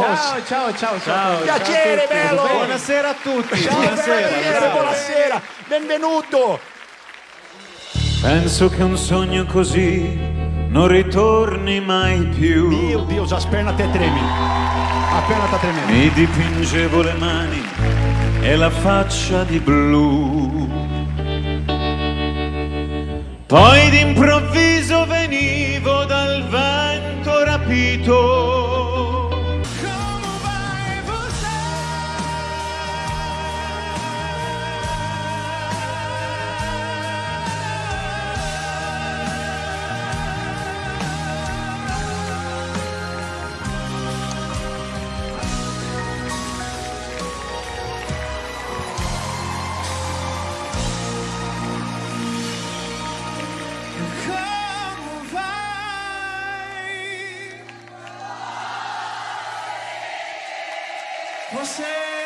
Ciao, ciao, ciao, ciao. Piacere, bello. Buonasera a tutti. Ciao, buonasera. buonasera, buonasera. Benvenuto. Penso che un sogno così non ritorni mai più. Dio, Dio, già appena te tremi. Appena te tremi. Mi dipingevo le mani e la faccia di blu. Poi d'improvviso venivo dal vento rapito. Você